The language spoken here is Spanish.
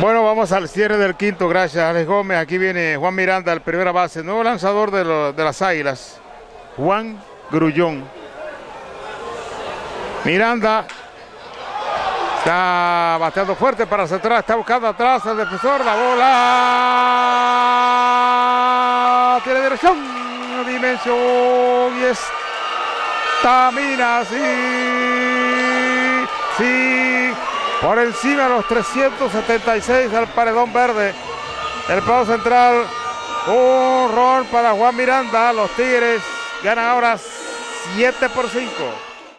Bueno, vamos al cierre del quinto, gracias Alex Gómez. Aquí viene Juan Miranda, el primera base, nuevo lanzador de, las Águilas, Juan Grullón. Miranda está bateando fuerte para atrás, está buscando atrás al defensor, la bola tiene dirección, dimensión y estamina, sí, sí, por encima los 376 al paredón verde. El pavo central, un rol para Juan Miranda. Los Tigres ganan ahora 7 por 5.